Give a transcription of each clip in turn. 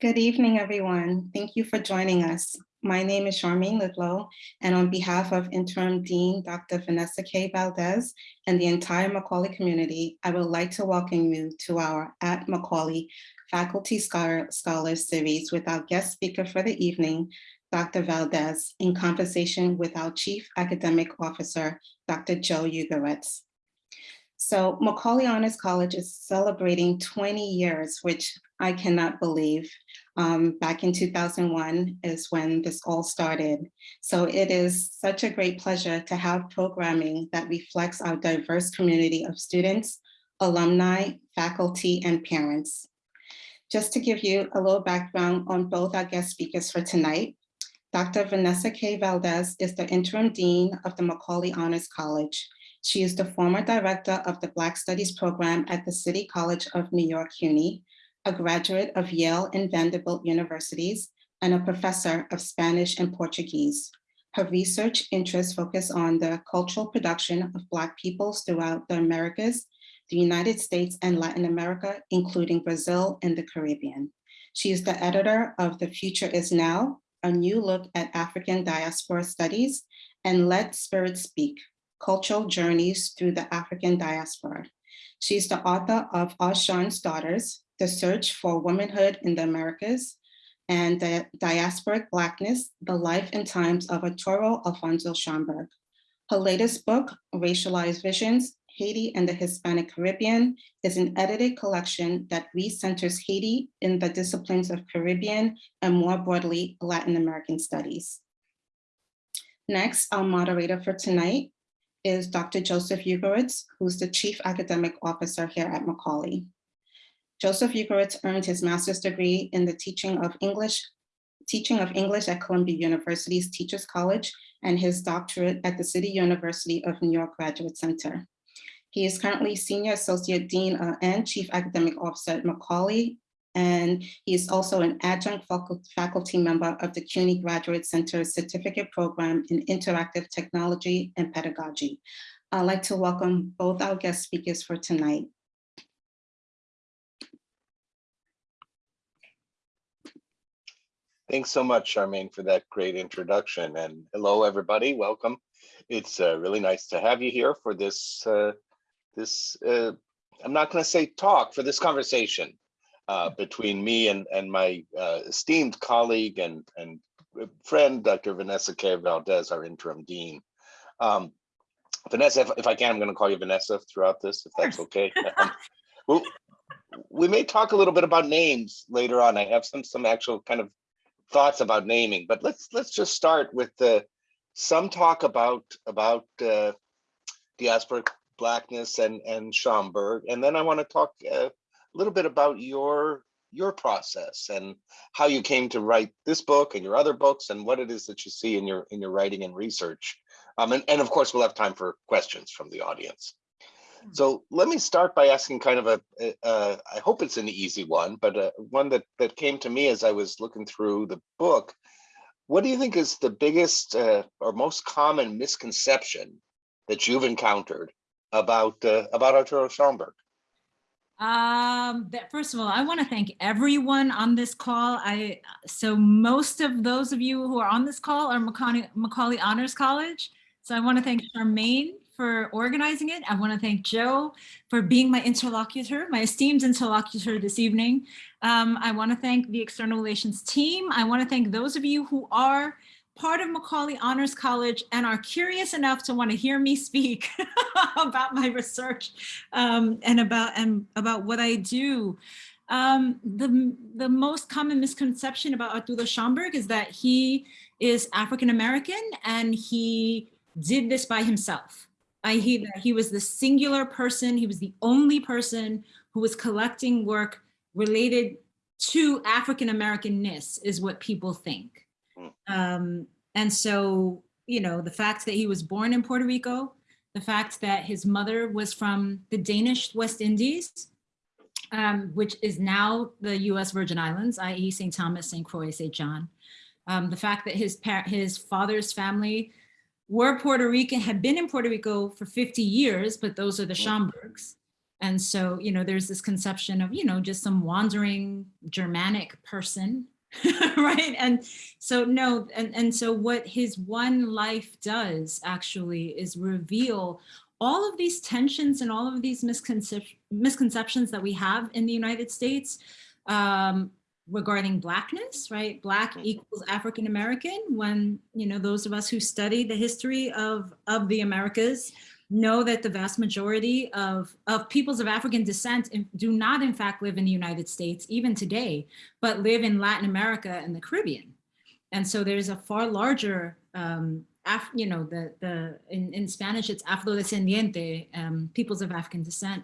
Good evening, everyone. Thank you for joining us. My name is Charmaine Lidlow, and on behalf of Interim Dean Dr. Vanessa K. Valdez and the entire Macaulay community, I would like to welcome you to our At Macaulay Faculty Scholar, Series with our guest speaker for the evening, Dr. Valdez, in conversation with our Chief Academic Officer, Dr. Joe Ugoretz. So Macaulay Honors College is celebrating 20 years, which I cannot believe. Um, back in 2001 is when this all started. So it is such a great pleasure to have programming that reflects our diverse community of students, alumni, faculty, and parents. Just to give you a little background on both our guest speakers for tonight, Dr. Vanessa K. Valdez is the interim dean of the Macaulay Honors College. She is the former director of the Black Studies program at the City College of New York CUNY, a graduate of Yale and Vanderbilt universities, and a professor of Spanish and Portuguese. Her research interests focus on the cultural production of Black peoples throughout the Americas, the United States and Latin America, including Brazil and the Caribbean. She is the editor of The Future is Now, a new look at African diaspora studies, and Let Spirit Speak, Cultural Journeys Through the African Diaspora. She's the author of Oshun's Daughters, The Search for Womanhood in the Americas, and the Diasporic Blackness, The Life and Times of Arturo Alfonso Schomburg. Her latest book, Racialized Visions, Haiti and the Hispanic Caribbean, is an edited collection that recenters Haiti in the disciplines of Caribbean and more broadly, Latin American studies. Next, our moderator for tonight is Dr. Joseph Ugoretz, who's the Chief Academic Officer here at Macaulay. Joseph Ugoretz earned his master's degree in the teaching of English, teaching of English at Columbia University's Teachers College and his doctorate at the City University of New York Graduate Center. He is currently Senior Associate Dean uh, and Chief Academic Officer at Macaulay and he is also an adjunct faculty member of the CUNY Graduate Center Certificate Program in Interactive Technology and Pedagogy. I'd like to welcome both our guest speakers for tonight. Thanks so much, Charmaine, for that great introduction. And hello, everybody. Welcome. It's uh, really nice to have you here for this, uh, this uh, I'm not going to say talk, for this conversation uh, between me and, and my uh, esteemed colleague and, and friend, Dr. Vanessa K. Valdez, our interim dean. Um, Vanessa, if, if, I can, I'm going to call you Vanessa throughout this, if that's okay. um, well, we may talk a little bit about names later on. I have some some actual kind of thoughts about naming, but let's let's just start with the some talk about about uh, diaspora blackness and and Schomburg, and then I want to talk uh, little bit about your your process and how you came to write this book and your other books and what it is that you see in your in your writing and research. Um, and, and of course, we'll have time for questions from the audience. Hmm. So let me start by asking kind of a, a, a I hope it's an easy one, but uh, one that, that came to me as I was looking through the book. What do you think is the biggest uh, or most common misconception that you've encountered about uh, about Arturo Schomburg? Um, that first of all, I want to thank everyone on this call. I so most of those of you who are on this call are Macaulay, Macaulay Honors College. So I want to thank Charmaine for organizing it. I want to thank Joe for being my interlocutor, my esteemed interlocutor this evening. Um, I want to thank the external relations team. I want to thank those of you who are part of Macaulay Honors College and are curious enough to want to hear me speak about my research um, and about and about what I do. Um, the, the most common misconception about Arturo Schomburg is that he is African-American and he did this by himself. I hear that he was the singular person, he was the only person who was collecting work related to African-Americanness is what people think. Um, and so, you know, the fact that he was born in Puerto Rico, the fact that his mother was from the Danish West Indies, um, which is now the US Virgin Islands, i.e. St. Thomas, St. Croix, St. John. Um, the fact that his, his father's family were Puerto Rican, had been in Puerto Rico for 50 years, but those are the Schomburgs. And so, you know, there's this conception of, you know, just some wandering Germanic person, right? And so, no, and, and so what his one life does actually is reveal all of these tensions and all of these misconcep misconceptions that we have in the United States um, regarding blackness, right? Black equals African American. When you know those of us who study the history of of the Americas know that the vast majority of of peoples of African descent do not, in fact, live in the United States even today, but live in Latin America and the Caribbean. And so there's a far larger um, Af, you know, the, the in, in Spanish, it's afrodescendiente, um, peoples of African descent,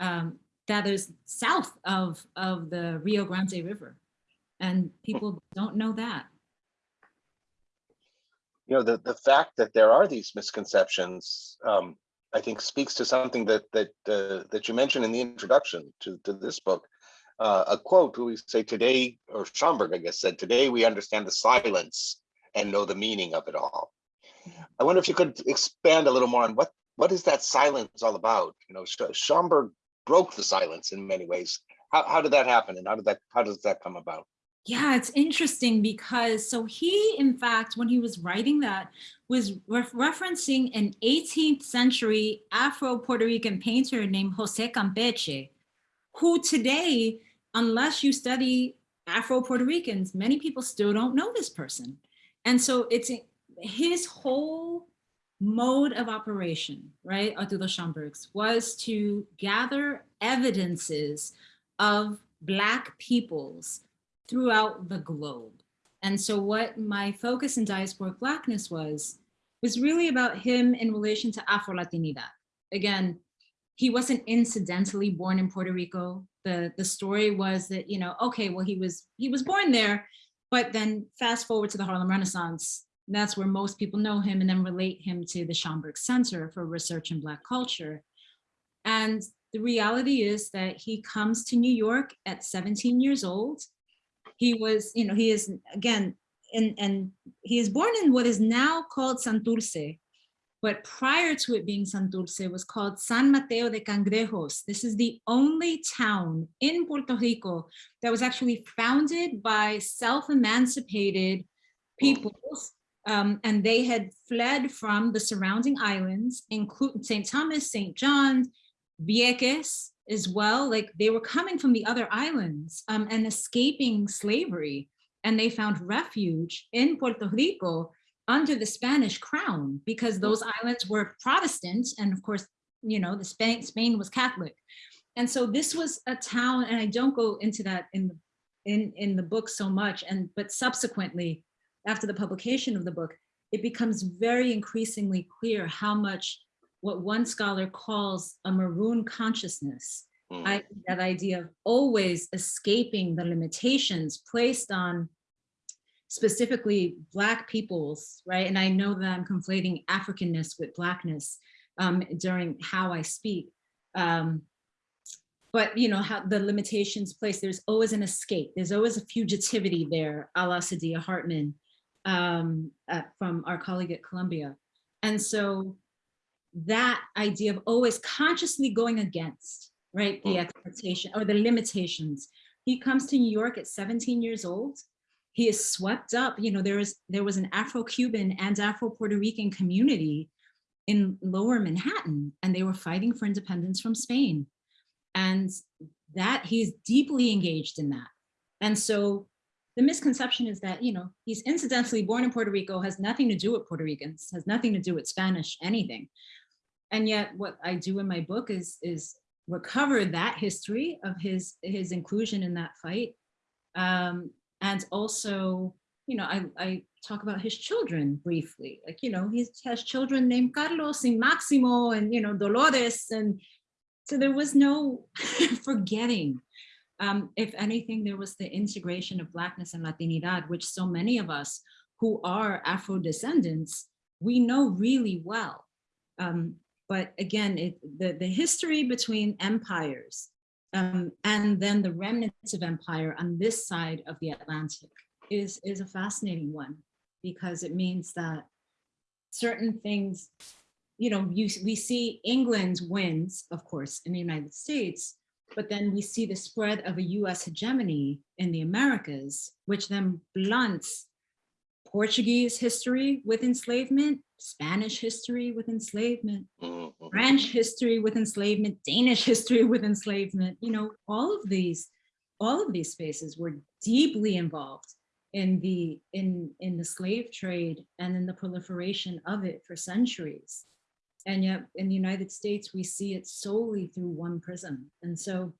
um, that is south of, of the Rio Grande River. And people don't know that. You know, the, the fact that there are these misconceptions, um, I think speaks to something that, that, uh, that you mentioned in the introduction to, to this book. Uh, a quote we say today, or Schomburg, I guess, said, today we understand the silence and know the meaning of it all. I wonder if you could expand a little more on what what is that silence all about? You know, Sch Schomburg broke the silence in many ways. How how did that happen, and how did that how does that come about? Yeah, it's interesting because so he, in fact, when he was writing that, was ref referencing an 18th century Afro-Puerto Rican painter named Jose Campeche, who today, unless you study Afro-Puerto Ricans, many people still don't know this person. And so it's his whole mode of operation, right, Arturo Schomburg's, was to gather evidences of Black peoples throughout the globe. And so what my focus in diasporic Blackness was, was really about him in relation to Afro-Latinidad. Again, he wasn't incidentally born in Puerto Rico. The, the story was that, you know, okay, well, he was, he was born there, but then fast forward to the Harlem Renaissance, that's where most people know him and then relate him to the Schomburg Center for Research in Black Culture. And the reality is that he comes to New York at 17 years old. He was, you know, he is, again, in, and he is born in what is now called Santurce, but prior to it being Santurce, it was called San Mateo de Cangrejos. This is the only town in Puerto Rico that was actually founded by self-emancipated peoples um, and they had fled from the surrounding islands, including St. Thomas, St. John, Vieques as well. Like they were coming from the other islands um, and escaping slavery. And they found refuge in Puerto Rico under the Spanish crown because those islands were Protestant. And of course, you know, the Spain, Spain was Catholic. And so this was a town, and I don't go into that in the, in, in the book so much, and but subsequently, after the publication of the book, it becomes very increasingly clear how much what one scholar calls a maroon consciousness, Mm. I, that idea of always escaping the limitations placed on specifically Black peoples, right? And I know that I'm conflating Africanness with Blackness um, during how I speak. Um, but you know how the limitations placed, there's always an escape. There's always a fugitivity there, a la Saidiya Hartman um, uh, from our colleague at Columbia. And so that idea of always consciously going against, right, the hmm. expectation or the limitations. He comes to New York at 17 years old. He is swept up, you know, there is there was an Afro-Cuban and Afro-Puerto Rican community in lower Manhattan, and they were fighting for independence from Spain. And that he's deeply engaged in that. And so the misconception is that, you know, he's incidentally born in Puerto Rico, has nothing to do with Puerto Ricans, has nothing to do with Spanish, anything. And yet what I do in my book is, is recover that history of his, his inclusion in that fight. Um, and also, you know, I, I talk about his children briefly, like, you know, he has children named Carlos and Maximo and, you know, Dolores. And so there was no forgetting um, if anything, there was the integration of Blackness and Latinidad, which so many of us who are Afro descendants, we know really well. Um, but again, it, the, the history between empires um, and then the remnants of empire on this side of the Atlantic is, is a fascinating one because it means that certain things you know, you, we see England wins, of course, in the United States, but then we see the spread of a US hegemony in the Americas, which then blunts Portuguese history with enslavement, Spanish history with enslavement, Mhm, mhm. French history with enslavement, Danish history with enslavement, you know, all of these, all of these spaces were deeply involved in the in in the slave trade and in the proliferation of it for centuries. And yet in the United States, we see it solely through one prism. And so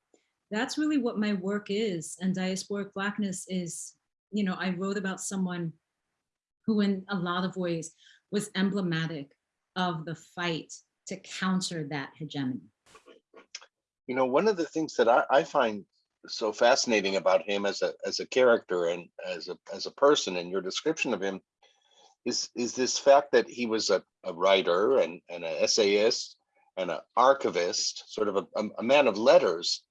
that's really what my work is. And diasporic blackness is, you know, I wrote about someone who in a lot of ways was emblematic of the fight to counter that hegemony. You know, one of the things that I, I find so fascinating about him as a as a character and as a as a person and your description of him is is this fact that he was a, a writer and, and an essayist and an archivist, sort of a, a, a man of letters,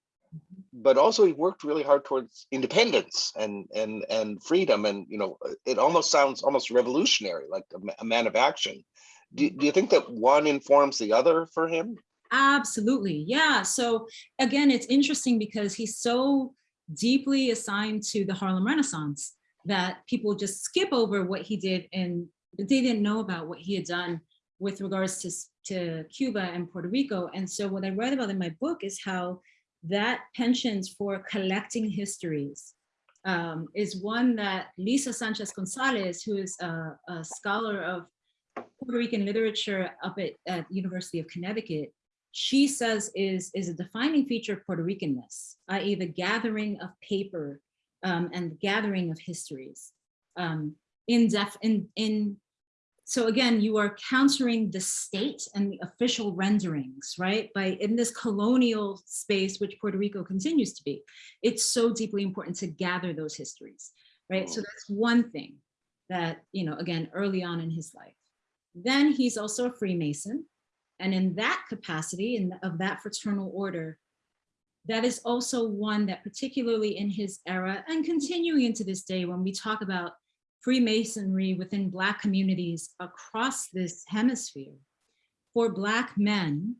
but also he worked really hard towards independence and and and freedom and you know it almost sounds almost revolutionary like a, a man of action do, do you think that one informs the other for him Absolutely. Yeah. So again, it's interesting because he's so deeply assigned to the Harlem Renaissance that people just skip over what he did and they didn't know about what he had done with regards to, to Cuba and Puerto Rico. And so what I write about in my book is how that penchant for collecting histories um, is one that Lisa Sanchez Gonzalez, who is a, a scholar of Puerto Rican literature up at, at University of Connecticut, she says is, is a defining feature of Puerto Ricanness, i.e. the gathering of paper um, and the gathering of histories. Um, in def, in, in, so again, you are countering the state and the official renderings, right? By in this colonial space, which Puerto Rico continues to be, it's so deeply important to gather those histories, right? So mm. that's one thing that, you know, again, early on in his life. Then he's also a Freemason. And in that capacity, in of that fraternal order, that is also one that particularly in his era and continuing into this day, when we talk about Freemasonry within Black communities across this hemisphere, for Black men,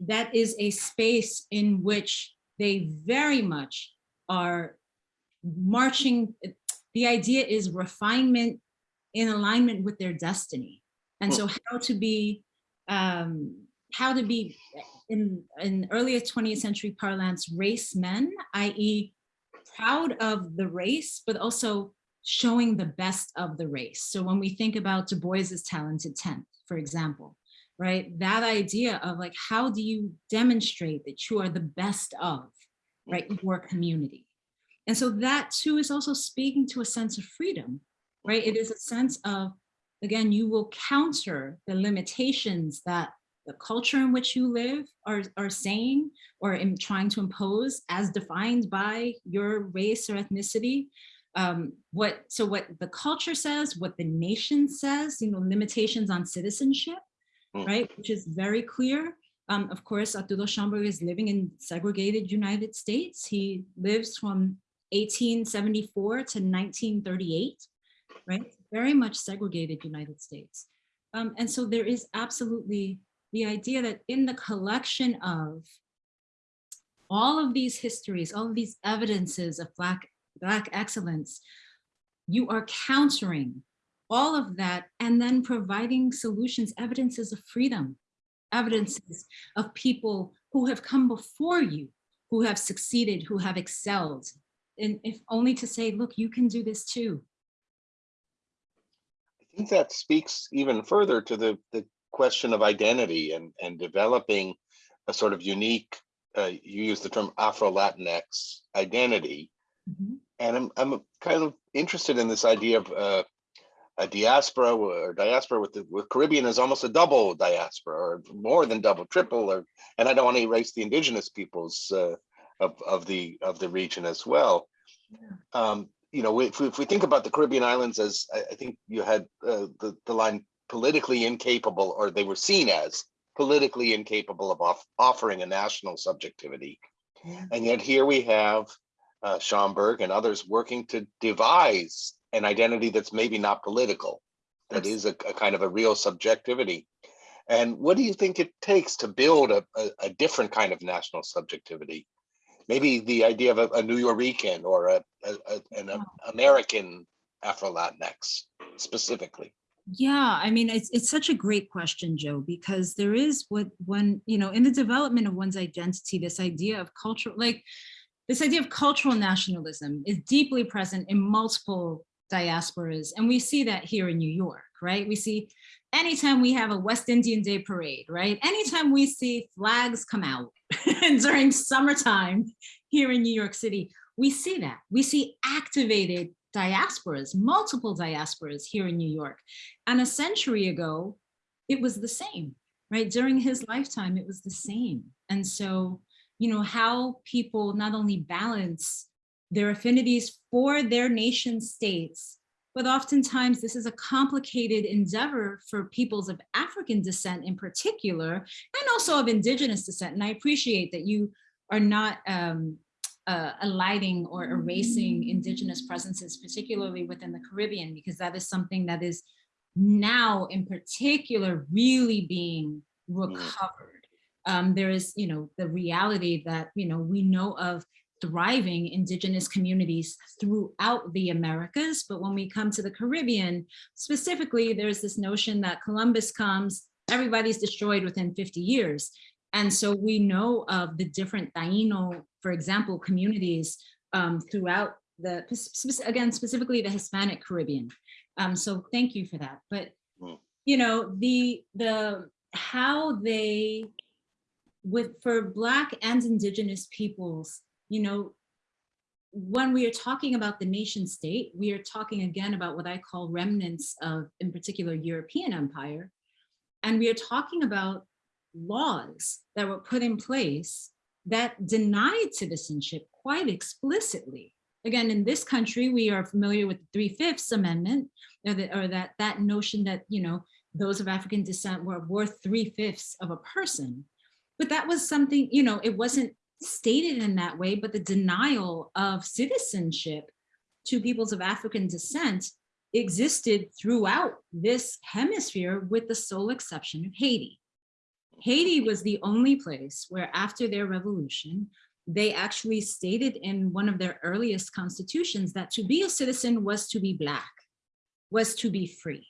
that is a space in which they very much are marching. The idea is refinement in alignment with their destiny. And so how to be, um, how to be in, in earlier 20th century parlance, race men, i.e. proud of the race, but also showing the best of the race. So when we think about Du Bois's talented 10th, for example, right? That idea of like, how do you demonstrate that you are the best of, right, mm-hmm. your community? And so that too is also speaking to a sense of freedom, right? It mm-hmm. is a sense of, again, you will counter the limitations that the culture in which you live are, are saying or in trying to impose as defined by your race or ethnicity. Um, what so what the culture says, what the nation says, you know, limitations on citizenship, Mm. right, which is very clear. Um, of course, Arturo Schomburg is living in segregated United States. He lives from 1874 to 1938, right? Very much segregated United States. Um, and so there is absolutely the idea that in the collection of all of these histories, all of these evidences of Black, Black excellence, you are countering all of that and then providing solutions, evidences of freedom, evidences of people who have come before you, who have succeeded, who have excelled, and if only to say, look, you can do this too. I think that speaks even further to the, the question of identity and, and developing a sort of unique, uh, you use the term Afro-Latinx identity. Mhm. And I'm, I'm kind of interested in this idea of uh, a diaspora or diaspora with the with Caribbean is almost a double diaspora or more than double, triple, or and I don't want to erase the indigenous peoples uh, of, of the of the region as well. Um, you know, if we, if we think about the Caribbean islands as I, I think you had uh, the, the line politically incapable, or they were seen as politically incapable of off, offering a national subjectivity. Yeah. And yet here we have uh, Schomburg and others working to devise an identity that's maybe not political, that is a, a kind of a real subjectivity. And what do you think it takes to build a, a, a different kind of national subjectivity? Maybe the idea of a, a Nuyorican or a, an American Afro-Latinx specifically. Yeah, I mean, it's, it's such a great question, Joe, because there is what when, you know, in the development of one's identity, this idea of cultural, like this idea of cultural nationalism is deeply present in multiple diasporas. And we see that here in New York, right? We see anytime we have a West Indian Day parade, right? Anytime we see flags come out during summertime here in New York City, we see that. We see activated diasporas, multiple diasporas here in New York. And a century ago, it was the same, right? During his lifetime, it was the same. And so, you know, how people not only balance their affinities for their nation states, but oftentimes this is a complicated endeavor for peoples of African descent in particular, and also of indigenous descent. And I appreciate that you are not um, uh, alighting or erasing indigenous presences, particularly within the Caribbean, because that is something that is now in particular really being recovered. Um, there is, you know, the reality that, you know, we know of thriving indigenous communities throughout the Americas. But when we come to the Caribbean, specifically, there's this notion that Columbus comes, everybody's destroyed within 50 years. And so we know of the different Taino, for example, communities um, throughout the, again, specifically the Hispanic Caribbean. Um, so thank you for that. But, you know, the, the, how they, with, for Black and Indigenous peoples, you know, when we are talking about the nation state, we are talking again about what I call remnants of, in particular, European empire. And we are talking about laws that were put in place that denied citizenship quite explicitly. Again, in this country, we are familiar with the Three-Fifths Amendment, or, or that, that notion that, you know, those of African descent were worth three-fifths of a person. But that was something, you know, it wasn't stated in that way, but the denial of citizenship to peoples of African descent existed throughout this hemisphere with the sole exception of Haiti. Haiti was the only place where after their revolution, they actually stated in one of their earliest constitutions that to be a citizen was to be black, was to be free.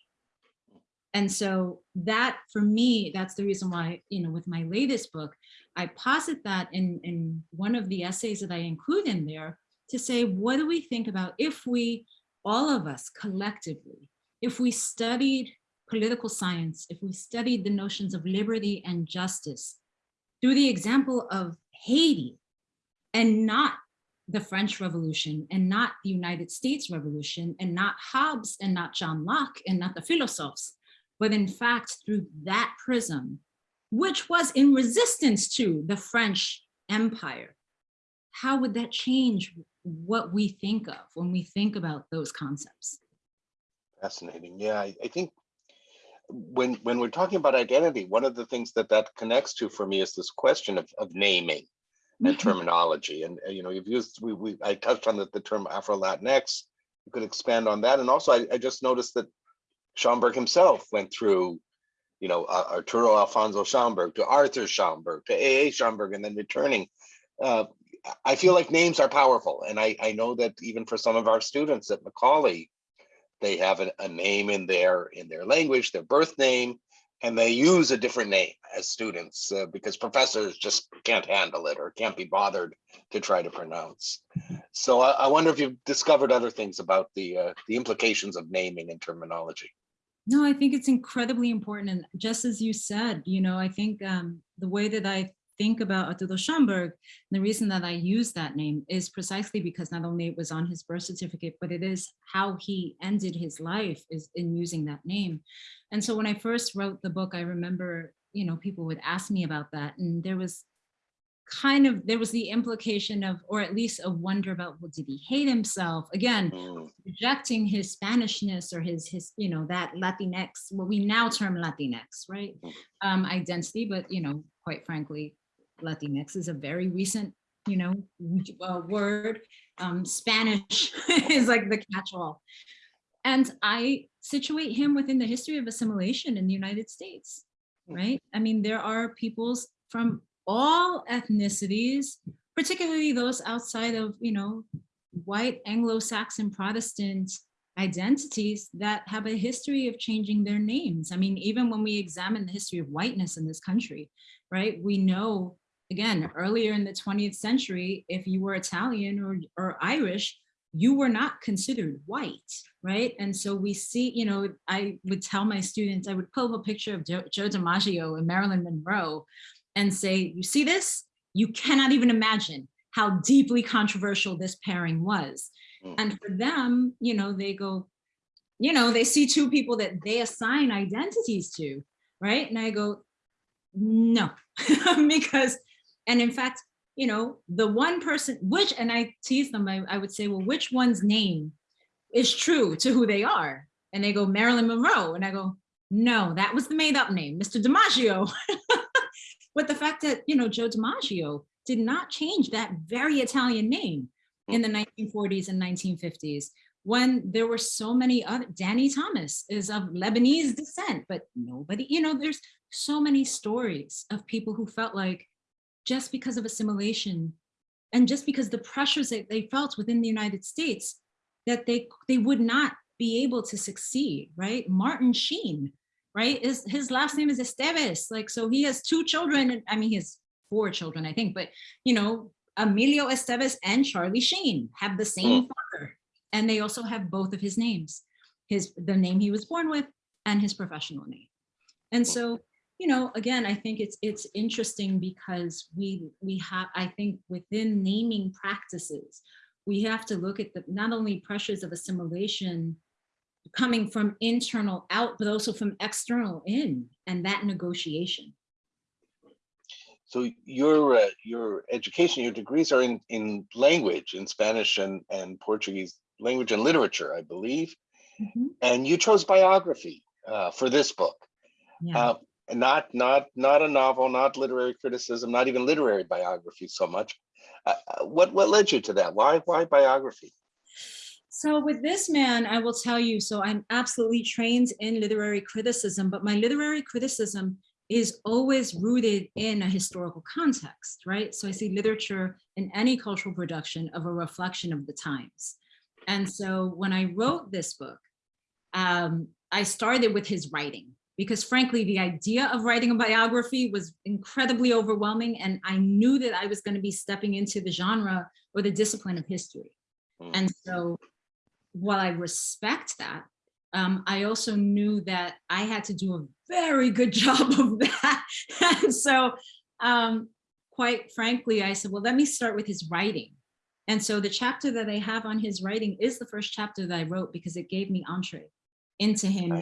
And so that for me, that's the reason why, you know, with my latest book, I posit that in, in one of the essays that I include in there to say, what do we think about if we, all of us collectively, if we studied political science, if we studied the notions of liberty and justice through the example of Haiti and not the French Revolution and not the United States Revolution and not Hobbes and not John Locke and not the philosophers, but in fact through that prism, which was in resistance to the French Empire, how would that change what we think of when we think about those concepts? Fascinating. Yeah, I, I think when when we're talking about identity, one of the things that that connects to for me is this question of, of naming and Mhm. terminology. And uh, you know, you've used we, we I touched on the, the term Afro Latinx. You could expand on that. And also, I, I just noticed that Schomburg himself went through, you know, uh, Arturo Alfonso Schomburg to Arthur Schomburg to A.A. Schomburg, and then returning. Uh, I feel like names are powerful, and I I know that even for some of our students at Macaulay, they have a, a name in their in their language, their birth name, and they use a different name as students uh, because professors just can't handle it or can't be bothered to try to pronounce. So I, I wonder if you've discovered other things about the uh, the implications of naming and terminology. No, I think it's incredibly important. And just as you said, you know, I think um, the way that I think about Arturo Schomburg, the reason that I use that name is precisely because not only it was on his birth certificate, but it is how he ended his life is in using that name. And so when I first wrote the book, I remember, you know, people would ask me about that. And there was kind of, there was the implication of, or at least a wonder about, well, did he hate himself? Again, Mm, rejecting his Spanishness or his, his, you know, that Latinx, what we now term Latinx, right? Mhm. Um, identity, but, you know, quite frankly, Latinx is a very recent, you know, uh, word. Um, Spanish is like the catch-all. And I situate him within the history of assimilation in the United States. right? I mean, there are peoples from all ethnicities, particularly those outside of, you know, white Anglo-Saxon Protestant identities that have a history of changing their names. I mean, even when we examine the history of whiteness in this country, right, we know, again, earlier in the 20th century, if you were Italian or, or Irish, you were not considered white, right? And so we see, you know, I would tell my students, I would pull up a picture of Joe, Joe DiMaggio and Marilyn Monroe and say, you see this? You cannot even imagine how deeply controversial this pairing was. Mm. And for them, you know, they go, you know, they see two people that they assign identities to, right? And I go, no, because, and in fact, you know, the one person, which, and I tease them, I, I would say, well, which one's name is true to who they are? And they go, Marilyn Monroe. And I go, no, that was the made up name, Mr. DiMaggio. but the fact that, you know, Joe DiMaggio did not change that very Italian name in the 1940s and 1950s when there were so many other, Danny Thomas is of Lebanese descent, but nobody, you know, there's so many stories of people who felt like just because of assimilation and just because the pressures that they felt within the United States, that they, they would not be able to succeed, right? Martin Sheen, right? Is his last name is Estevez. Like, so he has two children. and I mean, he has four children, I think, but you know, Emilio Estevez and Charlie Sheen have the same oh. father. And they also have both of his names, his the name he was born with and his professional name. And so, you know, again, I think it's it's interesting because we we have, I think within naming practices, we have to look at the not only pressures of assimilation coming from internal out, but also from external in and that negotiation. So your uh, your education, your degrees are in in language, in Spanish and and Portuguese language and literature, I believe. Mhm. And you chose biography uh, for this book, Yeah. uh, not not not a novel, not literary criticism, not even literary biography so much. Uh, uh, what what led you to that? Why why biography? So with this man, I will tell you, so I'm absolutely trained in literary criticism, but my literary criticism is always rooted in a historical context, right? So I see literature in any cultural production of a reflection of the times. And so when I wrote this book, um, I started with his writing because frankly, the idea of writing a biography was incredibly overwhelming. And I knew that I was gonna be stepping into the genre or the discipline of history. Mm. And so while I respect that, um, I also knew that I had to do a very good job of that. and so um, quite frankly, I said, well, let me start with his writing. And so the chapter that I have on his writing is the first chapter that I wrote because it gave me entree into him.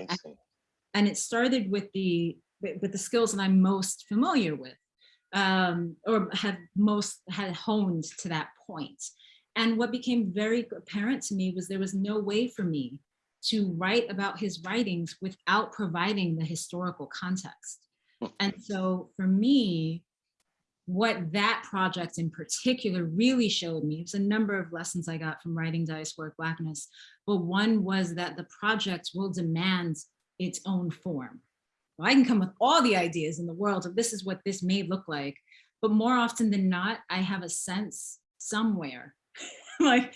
And- it started with the with with the skills that I'm most familiar with um, or have most had honed to that point. And what became very apparent to me was there was no way for me to write about his writings without providing the historical context. And so for me, what that project in particular really showed me, was a number of lessons I got from writing Diasporic Blackness, but one was that the project will demand its own form. Well, I can come with all the ideas in the world of this is what this may look like, but more often than not, I have a sense somewhere, like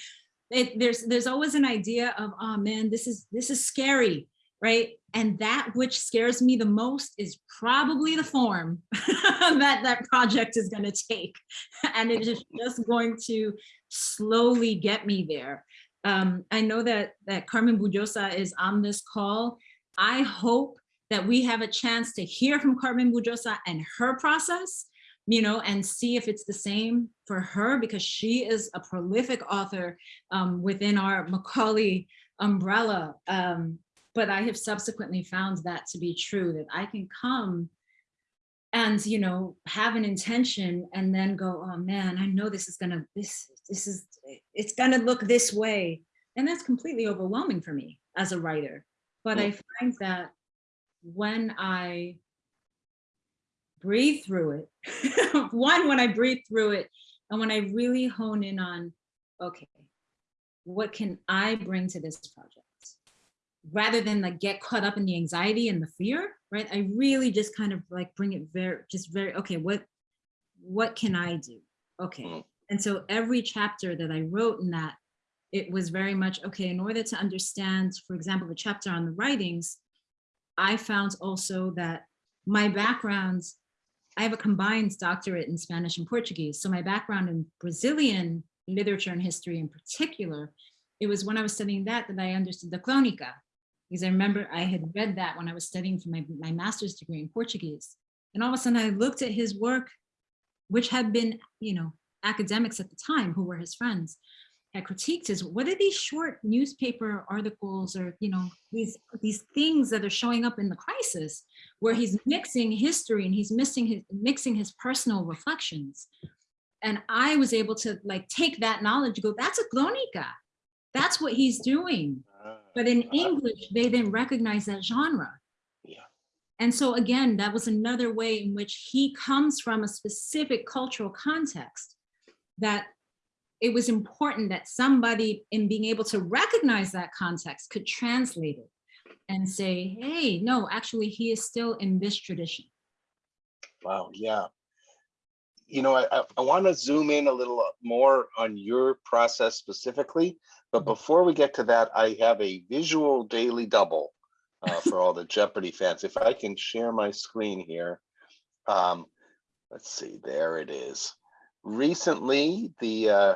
it, there's there's always an idea of, oh man, this is this is scary, right? And that which scares me the most is probably the form that that project is going to take, and it is just going to slowly get me there. Um, I know that that Carmen Boullosa is on this call. I hope that we have a chance to hear from Carmen Boullosa and her process, you know, and see if it's the same for her because she is a prolific author um, within our Macaulay umbrella. Um, but I have subsequently found that to be true, that I can come and, you know, have an intention and then go, oh man, I know this is gonna, this, this is, it's gonna look this way. And that's completely overwhelming for me as a writer. But I find that when I breathe through it, one, when I breathe through it, and when I really hone in on, okay, what can I bring to this project? rather than like get caught up in the anxiety and the fear, right? I really just kind of like bring it very, just very, okay, what, what can I do? Okay. Mm. And so every chapter that I wrote in that, it was very much, okay, in order to understand, for example, the chapter on the writings, I found also that my backgrounds, I have a combined doctorate in Spanish and Portuguese. So my background in Brazilian literature and history in particular, it was when I was studying that that I understood the Crónica, Because I remember I had read that when I was studying for my, my master's degree in Portuguese. And all of a sudden I looked at his work, which had been, you know, academics at the time who were his friends, had critiqued his, what are these short newspaper articles or, you know, these, these things that are showing up in the crisis where he's mixing history and he's missing his, mixing his personal reflections. And I was able to like take that knowledge, go, that's a crónica. That's what he's doing. Ah, But in uh, English, they didn't recognize that genre. Yeah. And so again, that was another way in which he comes from a specific cultural context that it was important that somebody in being able to recognize that context could translate it and say, hey, no, actually he is still in this tradition. Wow, yeah. You know, I, I, want to zoom in a little more on your process specifically, but before we get to that, I have a visual daily double uh, for all the Jeopardy fans. If I can share my screen here. Um, let's see, there it is. Recently, the, uh,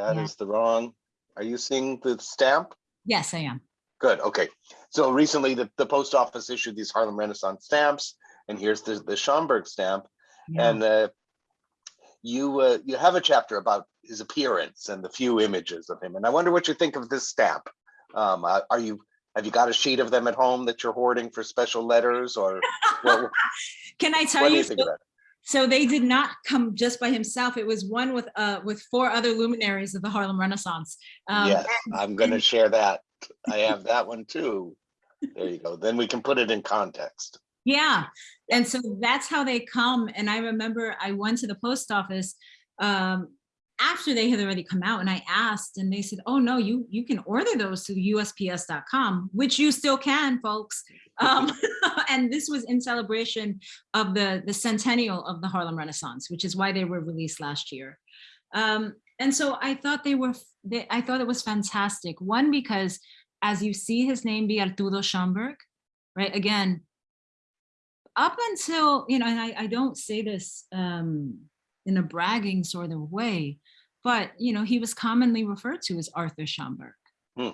that Yeah. is the wrong, are you seeing the stamp? Yes, I am. Good, okay. So recently, the, the post office issued these Harlem Renaissance stamps, and here's the, the Schomburg stamp. Yeah. And uh, you uh, you have a chapter about his appearance and the few images of him. And I wonder what you think of this stamp. Um, uh, are you have you got a sheet of them at home that you're hoarding for special letters, or what, Can I tell you, you so-? So they did not come just by himself. It was one with uh with four other luminaries of the Harlem Renaissance. Um, yes, I'm going to share that. I have that one too. There you go. Then we can put it in context. Yeah, and so that's how they come. And I remember I went to the post office um, after they had already come out, and I asked, and they said, "Oh no, you you can order those to USPS.com, which you still can, folks." Um, and this was in celebration of the the centennial of the Harlem Renaissance, which is why they were released last year. Um, and so I thought they were, they, I thought it was fantastic. One because as you see his name be Arturo Schomburg, right? Again, up until, you know, and I, I don't say this um, in a bragging sort of way, but, you know, he was commonly referred to as Arthur Schomburg. Hmm,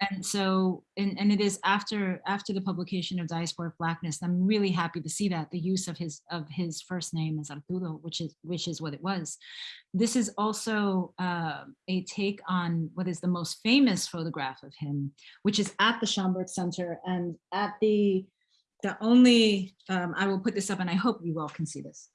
And so, and, and it is after after the publication of Diasporic Blackness, I'm really happy to see that the use of his of his first name as Arturo, which is which is what it was. This is also uh, a take on what is the most famous photograph of him, which is at the Schomburg Center and at the the only um, I will put this up and I hope you all can see this.